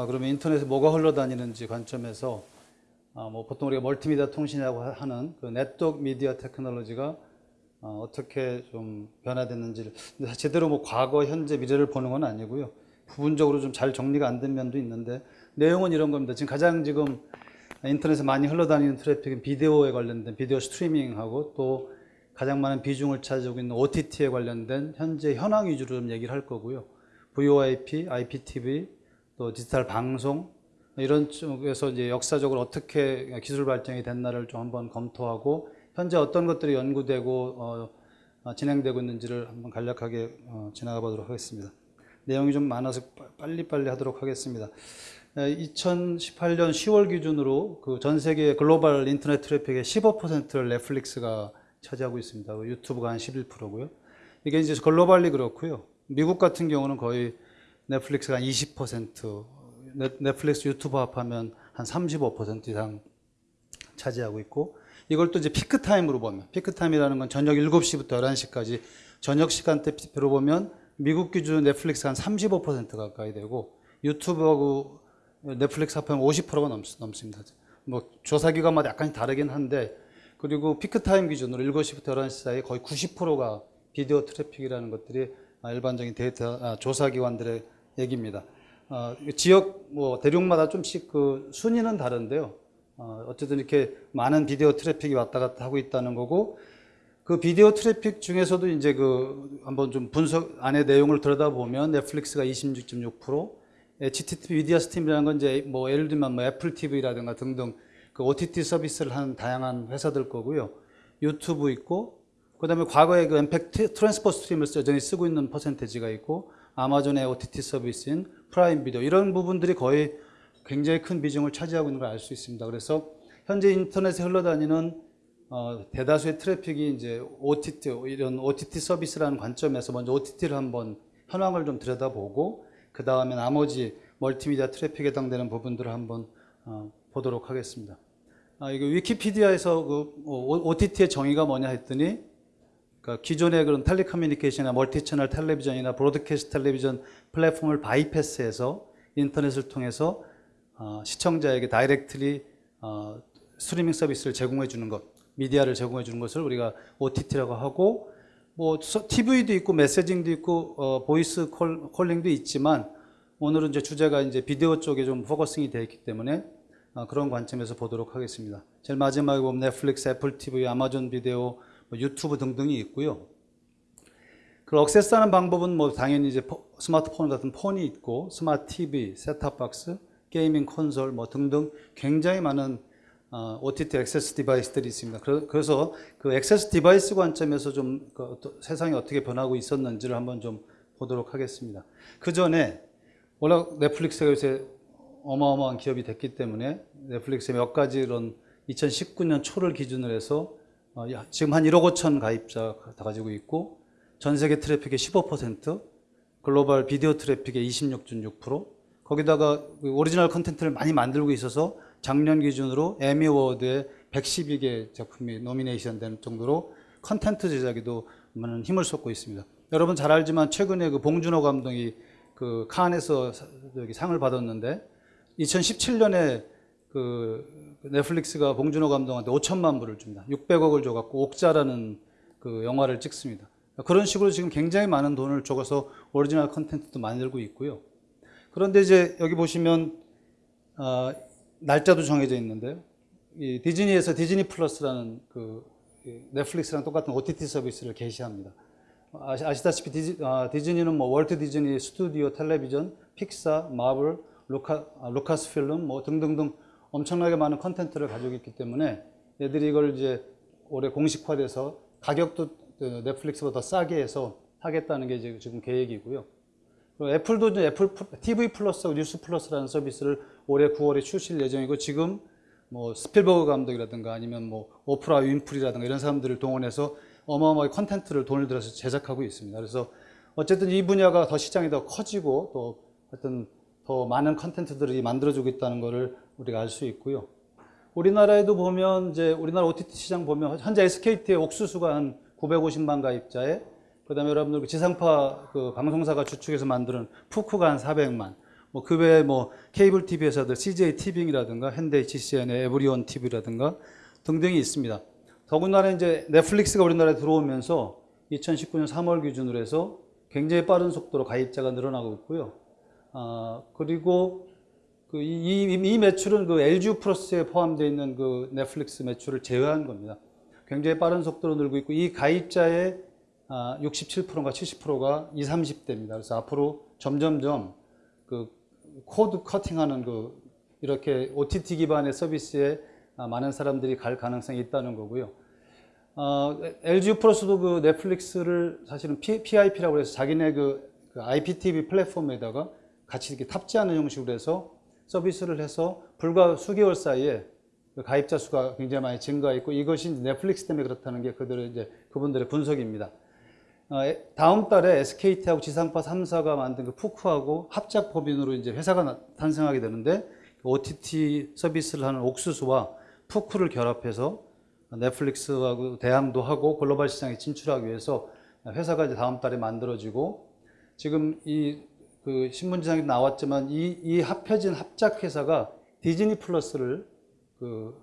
아, 그러면 인터넷에 뭐가 흘러다니는지 관점에서 아, 뭐 보통 우리가 멀티미디어 통신이라고 하- 하는 그 네트워크 미디어 테크놀로지가 어, 어떻게 좀 변화됐는지를 제대로 뭐 과거, 현재, 미래를 보는 건 아니고요. 부분적으로 좀 잘 정리가 안 된 면도 있는데 내용은 이런 겁니다. 지금 가장 지금 인터넷에 많이 흘러다니는 traffic은 비디오에 관련된 비디오 streaming하고 또 가장 많은 비중을 차지하고 있는 OTT에 관련된 현재 현황 위주로 좀 얘기를 할 거고요. VoIP, IPTV, 또 디지털 방송 이런 쪽에서 이제 역사적으로 어떻게 기술 발전이 됐나를 좀 한번 검토하고 현재 어떤 것들이 연구되고 어, 어, 진행되고 있는지를 한번 간략하게 어, 지나가 보도록 하겠습니다. 내용이 좀 많아서 빠- 빨리빨리 하도록 하겠습니다. 2018년 10월 기준으로 그 전 세계 글로벌 인터넷 트래픽의 15%를 넷플릭스가 차지하고 있습니다. 그 유튜브가 한 11%고요. 이게 이제 globally 그렇고요. 미국 같은 경우는 거의 넷플릭스가 한 20%, 넷- 넷플릭스 유튜브 합하면 한 35% 이상 차지하고 있고 이걸 또 이제 peak time으로 보면 peak time이라는 건 저녁 7시부터 11시까지 저녁 시간대로 보면 미국 기준 넷플릭스 한 35% 가까이 되고 유튜브하고 넷플릭스 합하면 50%가 넘, 넘습니다. 뭐 조사 기관마다 약간 다르긴 한데 그리고 peak time 기준으로 7시부터 11시 사이 거의 90%가 비디오 traffic이라는 것들이 아, 일반적인 데이터 아, 조사 기관들의 얘기입니다. 어, 지역 뭐 대륙마다 좀씩 그 순위는 다른데요. 어, 어쨌든 이렇게 많은 비디오 traffic이 왔다 갔다 하고 있다는 거고 그 비디오 트래픽 중에서도 이제 그 한번 좀 분석 안에 내용을 들여다보면 넷플릭스가 26.6%, HTTP 미디어 스팀이라는 건 이제 뭐 예를 들면 뭐 애플 TV라든가 등등 그 OTT 서비스를 하는 다양한 회사들 거고요. 유튜브 있고 그다음에 과거에 그 MPEG transport stream을 여전히 쓰고 있는 percentage가 있고 아마존의 OTT 서비스인 프라임 비디오 이런 부분들이 거의 굉장히 큰 비중을 차지하고 있는 걸 알 수 있습니다. 그래서 현재 인터넷에 흘러다니는 어, 대다수의 traffic이 이제 OTT 이런 OTT 서비스라는 관점에서 먼저 OTT를 한번 현황을 좀 들여다보고 그 다음에 나머지 멀티미디어 traffic에 해당되는 부분들을 한번 어, 보도록 하겠습니다. 아, 이거 위키피디아에서 그 OTT의 정의가 뭐냐 했더니 그러니까 기존의 그런 telecommunication이나 multichannel television이나 broadcast television platform을 bypass해서 인터넷을 통해서 어, 시청자에게 directly 어, 스트리밍 서비스를 제공해 주는 것, 미디어를 제공해 주는 것을 우리가 OTT라고 하고 뭐 서- TV도 있고 messaging도 있고 어, voice call, calling도 있지만 오늘은 이제 주제가 이제 비디오 쪽에 좀 focusing이 되어 있기 때문에 어, 그런 관점에서 보도록 하겠습니다. 제일 마지막에 보면 넷플릭스, 애플 TV, 아마존 비디오, 뭐 유튜브 등등이 있고요. 그걸 access하는 방법은 뭐 당연히 이제 포- 스마트폰 같은 폰이 있고 smart TV, set-top box, gaming console 뭐 등등 굉장히 많은 어, OTT access device들이 있습니다. 그래- 그래서 그 access device 관점에서 좀 그 어떠- 세상이 어떻게 변하고 있었는지를 한번 좀 보도록 하겠습니다. 그 전에 워낙 넷플릭스가 요새 어마어마한 기업이 됐기 때문에 넷플릭스의 몇 가지 이런 2019년 초를 기준으로 해서 어, 야, 지금 한 1억 5천 가입자 다 가지고 있고 전 세계 트래픽의 15%, 글로벌 비디오 트래픽의 26.6%, 거기다가 그 오리지널 컨텐츠를 많이 만들고 있어서 작년 기준으로 에미 어워드에 112개 작품이 nomination 되는 정도로 컨텐츠 제작에도 많은 힘을 쏟고 있습니다. 여러분 잘 알지만 최근에 그 봉준호 감독이 그 칸에서 상을 받았는데 2017년에 그 넷플릭스가 봉준호 감독한테 5천만 불을 줍니다. 600억을 줘갖고 옥자라는 그 영화를 찍습니다. 그런 식으로 지금 굉장히 많은 돈을 줘서 오리지널 컨텐츠도 만들고 있고요. 그런데 이제 여기 보시면 어, 날짜도 정해져 있는데요. 이 디즈니에서 디즈니 플러스라는 그이 넷플릭스랑 똑같은 OTT 서비스를 개시합니다. 아시, 아시다시피 디즈, 아, 디즈니는 뭐 월트 디즈니 스튜디오 텔레비전, 픽사, 마블, 루카, 아, 루카스 필름 뭐 등등등 엄청나게 많은 컨텐츠를 가지고 있기 때문에 얘들이 이걸 이제 올해 공식화돼서 가격도 그 넷플릭스보다 더 싸게 해서 하겠다는 게 지금 계획이고요. 애플도 이제 애플 TV 플러스하고 뉴스 플러스라는 서비스를 올해 9월에 출시할 예정이고 지금 뭐 스필버그 감독이라든가 아니면 뭐 오프라 윈프리라든가 이런 사람들을 동원해서 어마어마하게 컨텐츠를 돈을 들여서 제작하고 있습니다. 그래서 어쨌든 이 분야가 더 시장이 더 커지고 또 하여튼 더 많은 컨텐츠들이 만들어지고 있다는 것을 우리가 알 수 있고요. 우리나라에도 보면 이제 우리나라 OTT 시장 보면 현재 SKT의 옥수수가 한 950만 가입자에 그다음에 여러분들 그 지상파 그 방송사가 주축해서 만드는 POOQ가 한 400만, 뭐 그 외에 뭐 케이블 TV 회사들 CJ 티빙이라든가 현대 HCN의 에브리온 TV라든가 등등이 있습니다. 더군다나 이제 넷플릭스가 우리나라에 들어오면서 2019년 3월 기준으로 해서 굉장히 빠른 속도로 가입자가 늘어나고 있고요. 아, 그리고 그 이, 이, 이 매출은 그 LG 플러스에 포함되어 있는 그 넷플릭스 매출을 제외한 겁니다. 굉장히 빠른 속도로 늘고 있고 이 가입자의 아, 67%가 70%가 20, 30대입니다. 그래서 앞으로 점점점 그 cord cutting하는 그 이렇게 OTT 기반의 서비스에 아, 많은 사람들이 갈 가능성이 있다는 거고요. 어, LG 플러스도 그 넷플릭스를 사실은 P, PIP라고 해서 자기네 그, 그 IPTV 플랫폼에다가 같이 이렇게 탑재하는 형식으로 해서 서비스를 해서 불과 수개월 사이에 그 가입자 수가 굉장히 많이 증가했고 이것이 넷플릭스 때문에 그렇다는 게 그들의 이제 그분들의 분석입니다. 어, 에- 다음 달에 SKT하고 지상파 3사가 만든 그 푸크하고 합작 법인으로 이제 회사가 나- 탄생하게 되는데 그 OTT 서비스를 하는 옥수수와 푸크를 결합해서 넷플릭스하고 대항도 하고 글로벌 시장에 진출하기 위해서 회사가 이제 다음 달에 만들어지고 지금 이 그 신문지상에 나왔지만 이, 이 합해진 합작 회사가 디즈니 플러스를 그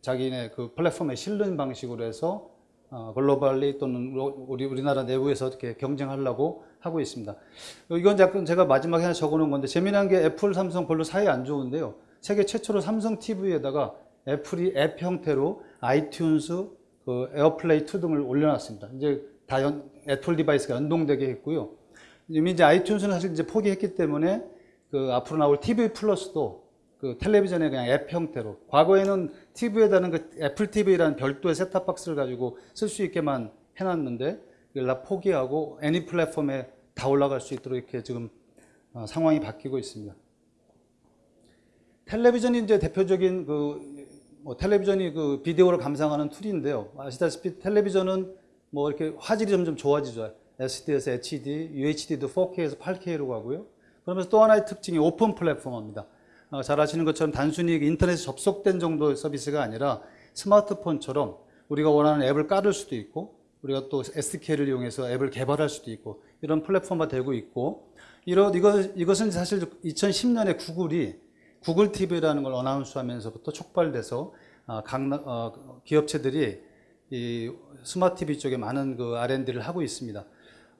자기네 그 플랫폼에 실는 방식으로 해서 어, globally 또는 우리 우리나라 내부에서 이렇게 경쟁하려고 하고 있습니다. 이건 약간 제가 마지막에 하나 적어놓은 건데 재미난 게 애플, 삼성 별로 사이 안 좋은데요. 세계 최초로 삼성 TV에다가 애플이 앱 형태로 아이튠즈, 그 에어플레이 2 등을 올려놨습니다. 이제 다 연, 애플 device가 연동되게 했고요. 이미 이제 아이튠즈는 사실 이제 포기했기 때문에 그 앞으로 나올 TV 플러스도 그 텔레비전에 그냥 앱 형태로 과거에는 TV에다는 그 애플 TV라는 별도의 set-top box를 가지고 쓸 수 있게만 해놨는데 이걸 다 포기하고 애니 플랫폼에 다 올라갈 수 있도록 이렇게 지금 어, 상황이 바뀌고 있습니다. 텔레비전이 이제 대표적인 그, 뭐 텔레비전이 그 비디오를 감상하는 툴인데요. 아시다시피 텔레비전은 뭐 이렇게 화질이 점점 좋아지죠. SD에서 HD, UHD도 4K에서 8K로 가고요. 그러면서 또 하나의 특징이 오픈 플랫폼입니다. 어, 잘 아시는 것처럼 단순히 인터넷에 접속된 정도의 서비스가 아니라 스마트폰처럼 우리가 원하는 앱을 깔을 수도 있고 우리가 또 SDK를 이용해서 앱을 개발할 수도 있고 이런 플랫폼화 되고 있고 이런 이것 이것은 사실 2010년에 구글이 구글 TV라는 걸 어나운스하면서부터 촉발돼서 아, 각 나- 어, 기업체들이 이 스마트 TV 쪽에 많은 그 R&D를 하고 있습니다.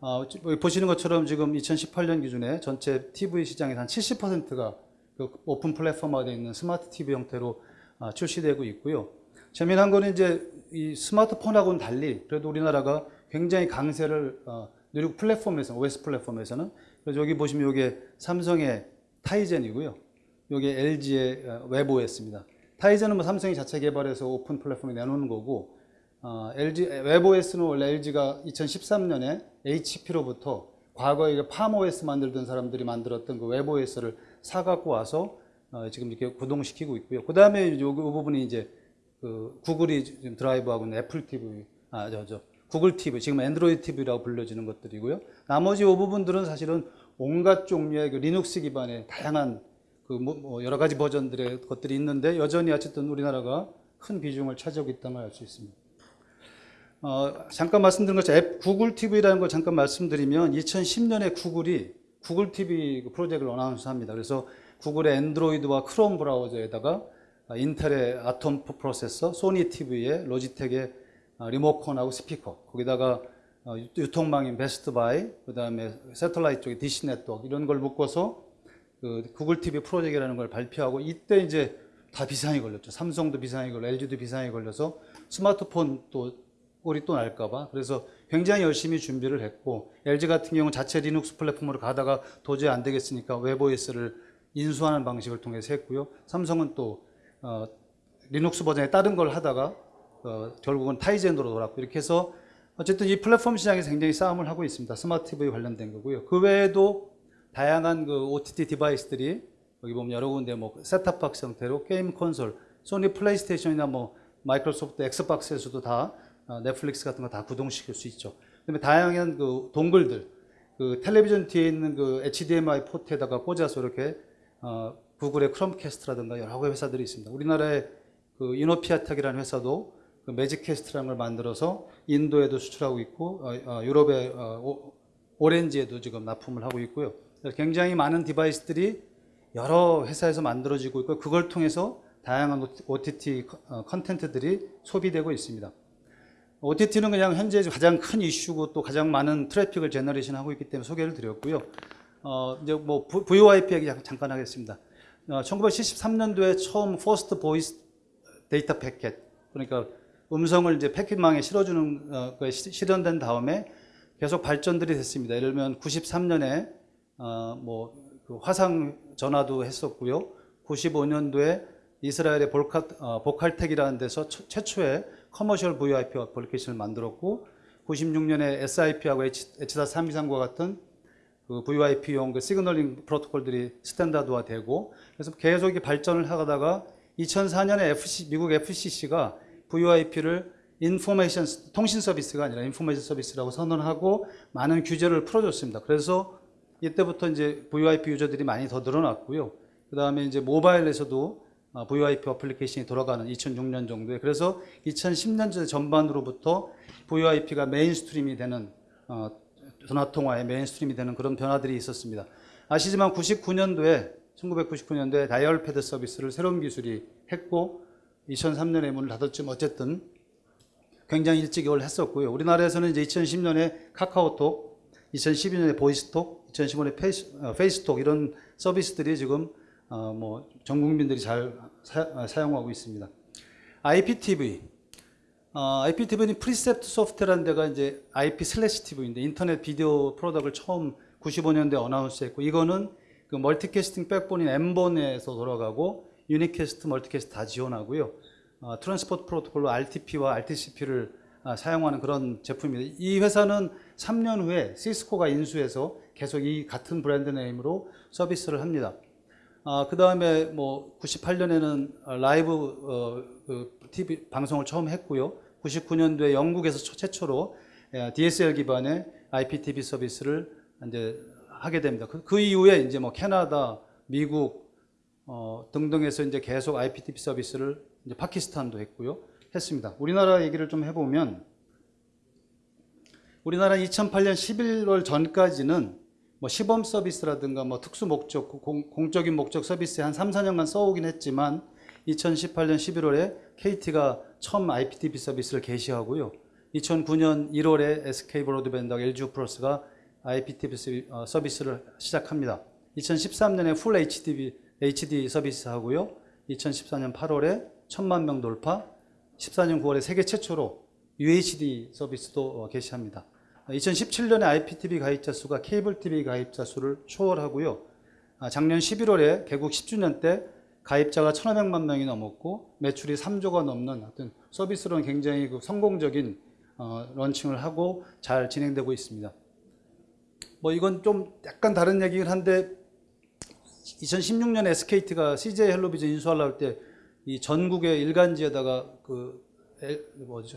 어, 지- 보시는 것처럼 지금 2018년 기준에 전체 TV 시장에서 한 70%가 그 오픈 플랫폼화 되어 있는 스마트 TV 형태로 아, 출시되고 있고요. 재미난 거는 이제 이 스마트폰하고는 달리 그래도 우리나라가 굉장히 강세를 어, 누리고 플랫폼에서 OS 플랫폼에서는 그래서 여기 보시면 이게 삼성의 타이젠이고요. 이게 LG의 어, 웹 OS입니다. 타이젠은 뭐 삼성이 자체 개발해서 오픈 플랫폼에 내놓는 거고 어, LG 웹 OS는 원래 LG가 2013년에 HP로부터 과거에 이게 팜 OS 만들던 사람들이 만들었던 그 웹 OS를 사갖고 와서 어, 지금 이렇게 구동시키고 있고요. 그 다음에 요, 요 부분이 이제 그 구글이 지금 드라이브하고 있는 애플 TV, 아, 저, 저, 구글 TV, 지금 앤드로이드 TV라고 불려지는 것들이고요. 나머지 이 부분들은 사실은 온갖 종류의 그 리눅스 기반의 다양한 그 뭐, 뭐 여러 가지 버전들의 것들이 있는데 여전히 어쨌든 우리나라가 큰 비중을 차지하고 있다는 걸 알 수 있습니다. 어, 잠깐 말씀드린 것처럼 앱 구글 TV라는 걸 잠깐 말씀드리면 2010년에 구글이 구글 TV 그 프로젝트를 announce합니다. 그래서 구글의 앤드로이드와 크롬 브라우저에다가 아, 인텔의 아톰 프로세서, 소니 TV의 로지텍의 아, 리모컨하고 스피커, 거기다가 어, 유- 유통망인 베스트바이, 그 다음에 satellite 쪽에 디시 네트워크 이런 걸 묶어서 그 구글 TV 프로젝트라는 걸 발표하고 이때 이제 다 비상이 걸렸죠. 삼성도 비상이 걸려, LG도 비상이 걸려서 스마트폰 또 꼴이 또 날까봐 그래서 굉장히 열심히 준비를 했고 LG 같은 경우는 자체 리눅스 플랫폼으로 가다가 도저히 안 되겠으니까 웹OS를 인수하는 방식을 통해서 했고요. 삼성은 또 어, 리눅스 버전에 다른 걸 하다가 어, 결국은 타이젠으로 돌았고 이렇게 해서 어쨌든 이 플랫폼 시장에서 굉장히 싸움을 하고 있습니다. 스마트 TV 관련된 거고요. 그 외에도 다양한 그 OTT device들이 여기 보면 여러 군데 뭐 set-top box 형태로 게임 콘솔, 소니 플레이스테이션이나 뭐 마이크로소프트 엑스박스에서도 다 어, 넷플릭스 같은 거 다 구동시킬 수 있죠. 그다음에 다양한 그 dongle들, 그 텔레비전 뒤에 있는 그 HDMI 포트에다가 꽂아서 이렇게 어, 구글의 크롬캐스트라든가 여러 회사들이 있습니다. 우리나라의 그 이노피아텍이라는 회사도 그 매직캐스트라는 걸 만들어서 인도에도 수출하고 있고 어, 어, 유럽의 어, 오, 오렌지에도 지금 납품을 하고 있고요. 굉장히 많은 device들이 여러 회사에서 만들어지고 있고 그걸 통해서 다양한 OTT 어, 컨텐츠들이 소비되고 있습니다. OTT는 그냥 현재 가장 큰 이슈고 또 가장 많은 트래픽을 generation 하고 있기 때문에 소개를 드렸고요. 어, 이제 뭐 VoIP 얘기 잠깐 하겠습니다. 어, 1973년도에 처음 first voice data packet 그러니까 음성을 이제 패킷망에 실어주는 어, 거 실현된 다음에 계속 발전들이 됐습니다. 예를 들면 93년에 어, 뭐 그 화상 전화도 했었고요. 95년도에 이스라엘의 볼카, 어, 보칼텍이라는 데서 처, 최초의 commercial VoIP 어플리케이션을 만들었고 96년에 SIP하고 H, H.323과 같은 그 VoIP용 그 signaling 프로토콜들이 standard화되고 그래서 계속 발전을 하다가 2004년에 FC, 미국 FCC가 VoIP를 information 통신 서비스가 아니라 information 서비스라고 선언하고 많은 규제를 풀어줬습니다. 그래서 이때부터 이제 VoIP 유저들이 많이 더 늘어났고요. 그 다음에 이제 모바일에서도 어, VoIP 어플리케이션이 돌아가는 2006년 정도에 그래서 2010년 전반으로부터 VoIP가 mainstream이 되는 어, 전화 통화의 mainstream이 되는 그런 변화들이 있었습니다. 아시지만 99년도에 1999년도에 다이얼 패드 서비스를 새롬기술이 했고 2003년에 문을 닫았지만 어쨌든 굉장히 일찍 이걸 했었고요. 우리나라에서는 이제 2010년에 카카오톡, 2012년에 보이스톡, 2015년에 페이스, 어, 페이스톡 이런 서비스들이 지금 어, 뭐전 국민들이 잘 사, 어, 용하고 있습니다. IPTV, 어, IPTV는 Precept Soft라는 데가 이제 IP slash TV인데 인터넷 비디오 product를 처음 95년도에 announce했고 이거는 그 멀티캐스팅 백본인 M본에서 돌아가고 unicast, multicast 다 지원하고요. 어, transport 프로토콜로 RTP와 RTCP를 아, 사용하는 그런 제품입니다. 이 회사는 3년 후에 시스코가 인수해서 계속 이 같은 brand name으로 서비스를 합니다. 아, 그 다음에 뭐 98년에는 라이브 어, 그 TV 방송을 처음 했고요. 99년도에 영국에서 최초로 예, DSL 기반의 IPTV 서비스를 이제 하게 됩니다. 그, 그 이후에 이제 뭐 캐나다, 미국 어, 등등에서 이제 계속 IPTV 서비스를 이제 파키스탄도 했고요. 했습니다. 우리나라 얘기를 좀 해보면 우리나라 2008년 11월 전까지는 뭐 시범 서비스라든가 뭐 특수 목적, 공, 적인 목적 서비스에 한 3, 4년간 써오긴 했지만 2018년 11월에 KT가 처음 IPTV 서비스를 개시하고요. 2009년 1월에 SK 브로드밴드와 LG 플러스가 IPTV 어, 서비스를 시작합니다. 2013년에 풀 HD, HD 서비스 하고요. 2014년 8월에 천만 명 돌파, 14년 9월에 세계 최초로 UHD 서비스도 어, 개시합니다. 2017년에 IPTV 가입자 수가 케이블 TV 가입자 수를 초월하고요. 아, 작년 11월에 개국 10주년 때 가입자가 1,500만 명이 넘었고 매출이 3조가 넘는 어떤 서비스로는 굉장히 그 성공적인 어, 런칭을 하고 잘 진행되고 있습니다. 뭐 이건 좀 약간 다른 얘기긴 한데 2016년에 SKT가 CJ 헬로비전 인수하려고 할 때 이 전국의 일간지에다가 그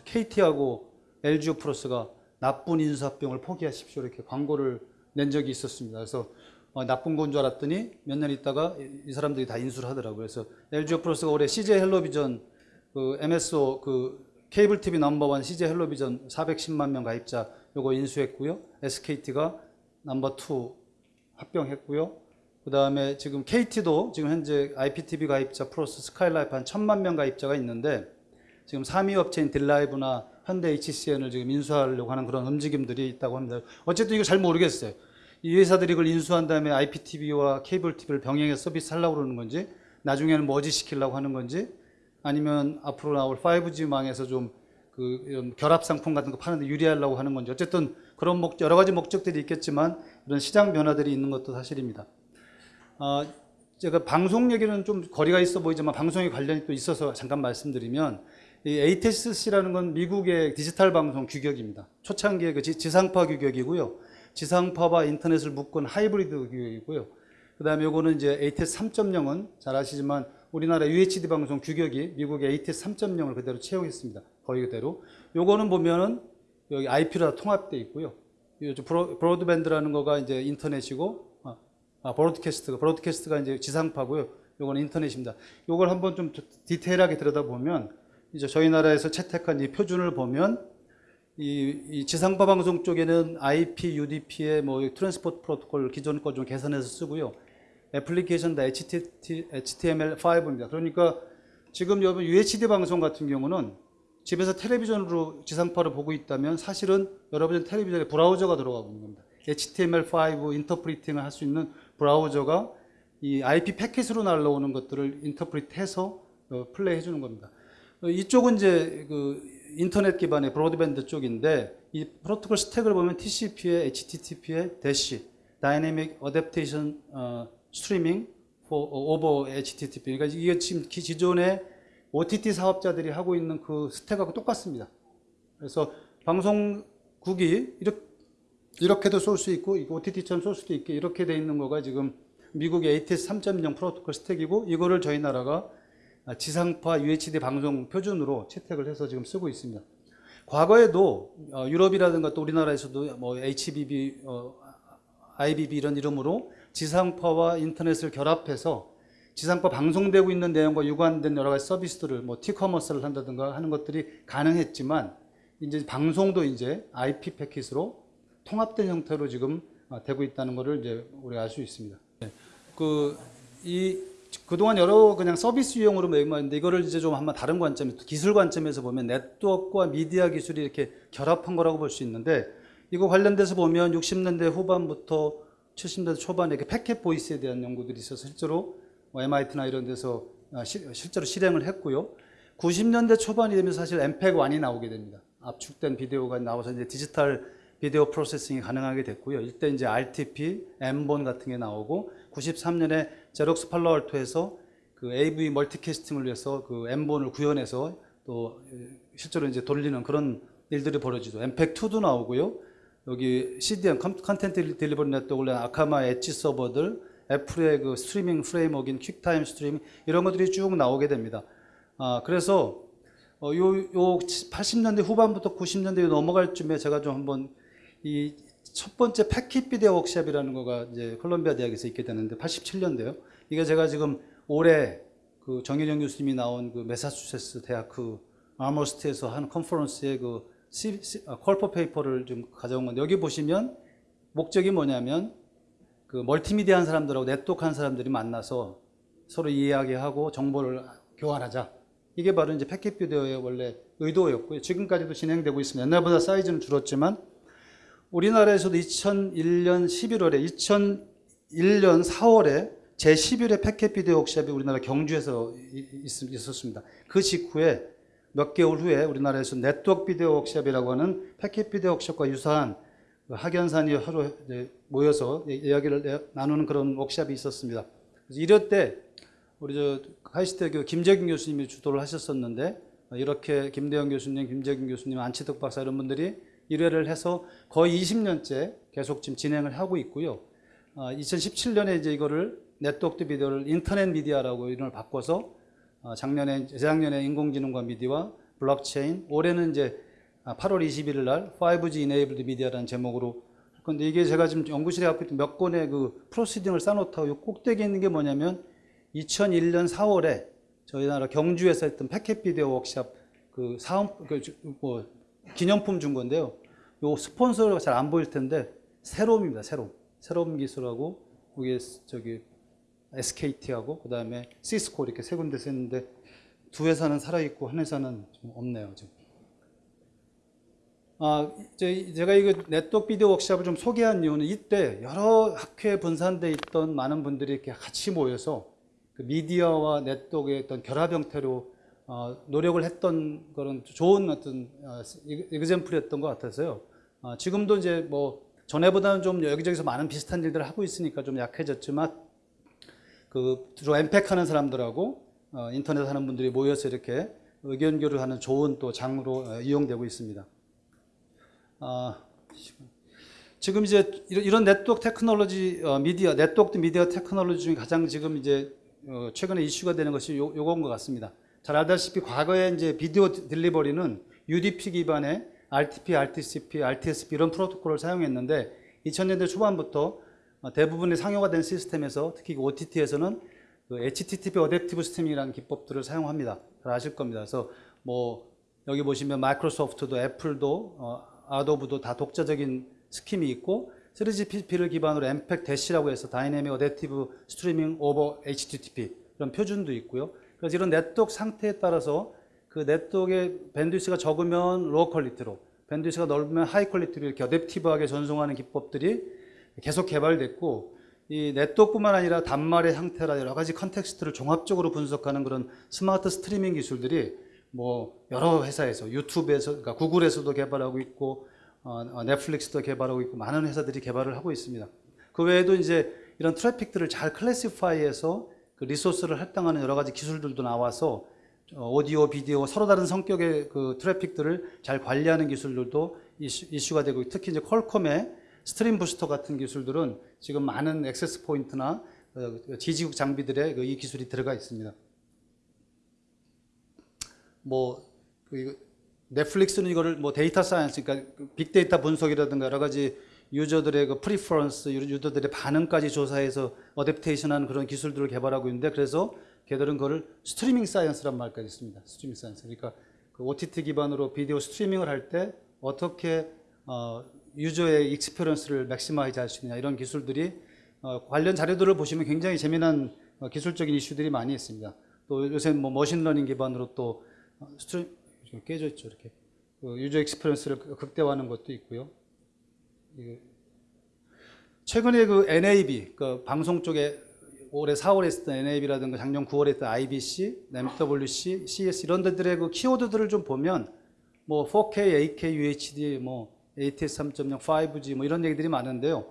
KT하고 LG 플러스가 나쁜 인수합병을 포기하십시오 이렇게 광고를 낸 적이 있었습니다. 그래서 어, 나쁜 건 줄 알았더니 몇 년 있다가 이, 사람들이 다 인수를 하더라고요. 그래서 LG 플러스가 올해 CJ 헬로비전 그 MSO 그 케이블 TV 넘버원 CJ 헬로비전 410만 명 가입자 요거 인수했고요. SKT가 넘버 2 합병했고요. 그 다음에 지금 KT도 지금 현재 IPTV 가입자 플러스 스카이라이프 한 천만 명 가입자가 있는데 지금 3위 업체인 딜라이브나 현대 HCN을 지금 인수하려고 하는 그런 움직임들이 있다고 합니다. 어쨌든 이거 잘 모르겠어요. 이 회사들이 이걸 인수한 다음에 IPTV와 케이블 TV를 병행해서 서비스 하려고 그러는 건지 나중에는 머지 시키려고 하는 건지 아니면 앞으로 나올 5G망에서 좀 그 결합 상품 같은 거 파는데 유리하려고 하는 건지 어쨌든 그런 목 여러 가지 목적들이 있겠지만 이런 시장 변화들이 있는 것도 사실입니다. 어, 제가 방송 얘기는 좀 거리가 있어 보이지만 방송에 관련이 또 있어서 잠깐 말씀드리면 이 ATSC라는 건 미국의 디지털 방송 규격입니다. 초창기의 그 지 상파 규격이고요. 지상파와 인터넷을 묶은 하이브리드 규격이고요. 그 다음에 요거는 이제 ATSC 3.0은 잘 아시지만 우리나라 UHD 방송 규격이 미국의 ATSC 3.0을 그대로 채용했습니다. 거의 그대로. 요거는 보면은 여기 IP로 다 통합되어 있고요. broad, broadband라는 거가 이제 인터넷이고, 아, 아 broadcast가, broadcast가 이제 지상파고요. 요거는 인터넷입니다. 요걸 한번 좀 디테일하게 들여다보면 이제 저희 나라에서 채택한 이 표준을 보면 이, 이 지상파 방송 쪽에는 IP, UDP의 뭐 transport 프로토콜 기존 거 좀 개선해서 쓰고요. 애플리케이션 다 HTML5입니다. 그러니까 지금 여러분 UHD 방송 같은 경우는 집에서 텔레비전으로 지상파를 보고 있다면 사실은 여러분 텔레비전에 브라우저가 들어가고 있는 겁니다. HTML5 interpreting을 할 수 있는 브라우저가 이 IP 패킷으로 날라오는 것들을 interpret해서 어, 플레이 해 주는 겁니다. 어, 이쪽은 이제 그 인터넷 기반의 broadband 쪽인데 이 프로토콜 stack을 보면 TCP에 HTTP에 DASH dynamic adaptation streaming over HTTP 그러니까 이게 지금 기- 기존의 OTT 사업자들이 하고 있는 그 stack하고 똑같습니다. 그래서 방송국이 이렇게 이렇게도 쏠 수 있고 OTT처럼 쏠 수도 있게 이렇게 돼 있는 거가 지금 미국의 ATSC 3.0 프로토콜 stack이고 이거를 저희 나라가 지상파 UHD 방송 표준으로 채택을 해서 지금 쓰고 있습니다. 과거에도 어, 유럽이라든가 또 우리나라에서도 뭐 HBB, 어, IBB 이런 이름으로 지상파와 인터넷을 결합해서 지상파 방송되고 있는 내용과 유관된 여러 가지 서비스들을 뭐 티커머스를 한다든가 하는 것들이 가능했지만 이제 방송도 이제 IP 패킷으로 통합된 형태로 지금 어, 되고 있다는 것을 이제 우리가 알 수 있습니다. 그 이 그동안 여러 그냥 서비스 유형으로 매입했는데 이거를 이제 좀 한번 다른 관점, 기술 관점에서 보면 네트워크와 미디어 기술이 이렇게 결합한 거라고 볼 수 있는데 이거 관련돼서 보면 60년대 후반부터 70년대 초반에 이렇게 패켓 보이스에 대한 연구들이 있어서 실제로 뭐 MIT나 이런 데서 아, 시- 실제로 실행을 했고요. 90년대 초반이 되면 사실 MPEG-1이 나오게 됩니다. 압축된 비디오가 나와서 이제 디지털 비디오 프로세싱이 가능하게 됐고요. 이때 이제 RTP, M본 같은 게 나오고 93년에 제록스 팔로 알토에서 그 AV 멀티캐스팅을 위해서 그 M본을 구현해서 또 실제로 이제 돌리는 그런 일들이 벌어지죠. MPEG-2도 나오고요. 여기 CDN content delivery network 아카마이 edge 서버들, 애플의 그 스트리밍 framework인 퀵타임 스트리밍 이런 것들이 쭉 나오게 됩니다. 아, 그래서 어, 요, 요 80년대 후반부터 90년대에 넘어갈 쯤에 제가 좀 한번 이 첫 번째 패킷 비디오 워크샵이라는 거가 이제 콜롬비아 대학에서 있게 되는데 87년대요. 이게 제가 지금 올해 그 정일영 교수님이 나온 그 메사추세츠 대학 그 아머스트에서 한 컨퍼런스의 그 아, call for paper를 좀 가져온 건데 여기 보시면 목적이 뭐냐면 그 멀티미디어 한 사람들하고 네트워크 한 사람들이 만나서 서로 이야기하고 정보를 교환하자. 이게 바로 이제 패킷 비디오의 원래 의도였고요. 지금까지도 진행되고 있습니다. 옛날보다 사이즈는 줄었지만 우리나라에서도 2001년 11월에 2001년 4월에 제 11회 패켓 비디오 워크샵이 우리나라 경주에서 있었습니다. 그 직후에 몇 개월 후에 우리나라에서 네트워크 비디오 워크샵이라고 하는 패켓 비디오 워크샵과 유사한 그 학연산이 하루 모여서 이- 이야기를 내- 나누는 그런 워크샵이 있었습니다. 그래서 이럴 때 우리 저 카이스트에 김재균 교수님이 주도를 하셨었는데 어, 이렇게 김대영 교수님, 김재균 교수님, 안치덕 박사 이런 분들이 1회를 해서 거의 20년째 계속 지금 진행을 하고 있고요. 어, 2017년에 이제 이거를 네트워크 비디오를 인터넷 미디어라고 이름을 바꿔서 어, 작년에 재작년에 인공지능과 미디어와 블록체인 올해는 이제 아, 8월 21일 날 5G Enabled Media라는 제목으로 할 건데 이게 제가 지금 연구실에 있던 몇 건의 그 proceeding을 쌓아놓다가 요 꼭대기에 있는 게 뭐냐면 2001년 4월에 저희 나라 경주에서 했던 Packet Video Workshop 그 사업 그 뭐 기념품 준 건데요. 요 스폰서가 잘 안 보일 텐데 새롬입니다. 새롬. 새롬 기술하고 그게 저기 SKT하고 그다음에 시스코 이렇게 세 군데서 했는데 두 회사는 살아 있고 한 회사는 좀 없네요, 지금. 아, 이제 제가 이거 네트워크 비디오 워크샵을 좀 소개한 이유는 이때 여러 학회에 분산돼 있던 많은 분들이 이렇게 같이 모여서 그 미디어와 네트워크의 어떤 결합 형태로 어, 노력을 했던 그런 좋은 어떤 어, example이었던 것 같아서요. 어, 지금도 이제 뭐 전에보다는 좀 여기저기서 많은 비슷한 일들을 하고 있으니까 좀 약해졌지만 그 주로 MPEG 하는 사람들하고 어, 인터넷 하는 분들이 모여서 이렇게 의견 교류하는 좋은 또 장으로 어, 이용되고 있습니다. 아, 지금 이제 이런- network technology 어, 미디어 network media technology 중에 가장 지금 이제 어, 최근에 이슈가 되는 것이 요, 요건 것 같습니다. 잘 알다시피 과거에 이제 video delivery는 UDP 기반의 RTP, RTCP, RTSP 이런 프로토콜을 사용했는데 2000년대 초반부터 어, 대부분의 상용화 된 시스템에서 특히 OTT에서는 그 HTTP adaptive streaming이라는 기법들을 사용합니다. 잘 아실 겁니다. 그래서 뭐 여기 보시면 마이크로소프트도 애플도 어, Adobe도 다 독자적인 scheme이 있고 3GPP를 기반으로 MPEG DASH라고 해서 Dynamic Adaptive Streaming over HTTP 그런 표준도 있고요. 그래서 이런 네트워크 상태에 따라서 그 네트워크의 bandwidth가 적으면 lower quality로, bandwidth가 넓으면 high quality로 이렇게 adaptive하게 전송하는 기법들이 계속 개발됐고 이 네트워크뿐만 아니라 단말의 상태라 여러 가지 context를 종합적으로 분석하는 그런 smart streaming 기술들이 뭐 여러 회사에서 유튜브에서 그러니까 구글에서도 개발하고 있고 어, 어, 넷플릭스도 개발하고 있고 많은 회사들이 개발을 하고 있습니다. 그 외에도 이제 이런 트래픽들을 잘 classify해서 그 resource를 할당하는 여러 가지 기술들도 나와서 어, 오디오, 비디오 서로 다른 성격의 그 트래픽들을 잘 관리하는 기술들도 이슈, 이슈 가 되고 특히 이제 퀄컴의 StreamBoost 같은 기술들은 지금 많은 access point나 어, 기지국 장비들에 그이 기술이 들어가 있습니다. 뭐 그, 넷플릭스는 이거를 뭐 data science, 그러니까 빅데이터 분석이라든가 여러 가지 user들의 그 preference, user들의 반응까지 조사해서 adaptation하는 그런 기술들을 개발하고 있는데 그래서 걔들은 그걸 streaming science란 말까지 있습니다. streaming science. 그러니까 그 OTT 기반으로 video streaming을 할 때 어떻게 어, user의 experience를 maximize 할 수 있느냐 이런 기술들이 어, 관련 자료들을 보시면 굉장히 재미난 어, 기술적인 이슈들이 많이 있습니다. 또 요새 뭐 machine learning 기반으로 또 어, stream 좀 깨져 있죠 이렇게 그 user experience를 극대화하는 것도 있고요. 최근에 그 NAB 그 방송 쪽에 올해 4월에 했던 NAB라든가 작년 9월에 했던 IBC, MWC, CES 이런 데들의 그 키워드들을 좀 보면 뭐 4K, 8K, UHD, 뭐 ATSC 3.0, 5G 뭐 이런 얘기들이 많은데요.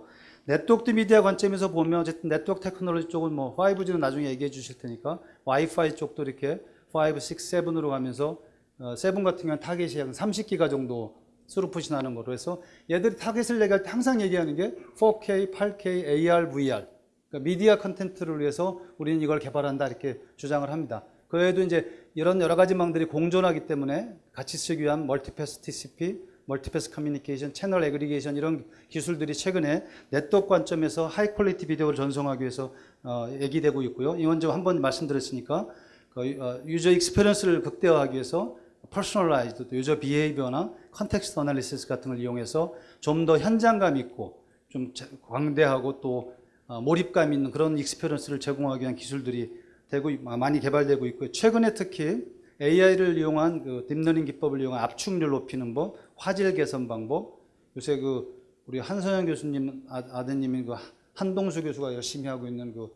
network media 관점에서 보면 어쨌든 network technology 쪽은 뭐 5G는 나중에 얘기해 주실 테니까 와이파이 쪽도 이렇게 5, 6, 7으로 가면서 어, 7 같은 경우는 타겟이 한 30기가 정도 스루풋이 나는 거로 해서 얘들이 타겟을 얘기할 때 항상 얘기하는 게 4K, 8K, AR, VR 그러니까 미디어 컨텐츠를 위해서 우리는 이걸 개발한다 이렇게 주장을 합니다. 그 외에도 이제 이런 여러 가지 망들이 공존하기 때문에 같이 쓰기 위한 multipath TCP, multipath communication, channel aggregation 이런 기술들이 최근에 네트워크 관점에서 high quality video를 전송하기 위해서 어, 얘기되고 있고요. 이 먼저 한번 말씀드렸으니까 그, 어, user experience를 극대화하기 위해서 personalized user behavior나 context analysis 같은 걸 이용해서 좀 더 현장감 있고 좀 광대하고 또 어, 몰입감 있는 그런 experience를 제공하기 위한 기술들이 되고 많이 개발되고 있고요. 최근에 특히 AI를 이용한 그 deep learning 기법을 이용한 압축률 높이는 법, 화질 개선 방법. 요새 그 우리 한선영 교수님 아, 아드님인 그 한동수 교수가 열심히 하고 있는 그,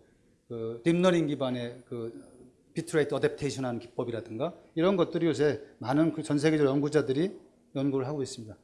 그 deep learning 기반의 그 비트레이트 어댑테이션 하는 기법이라든가 이런 것들이 요새 많은 그 전 세계적 연구자들이 연구를 하고 있습니다.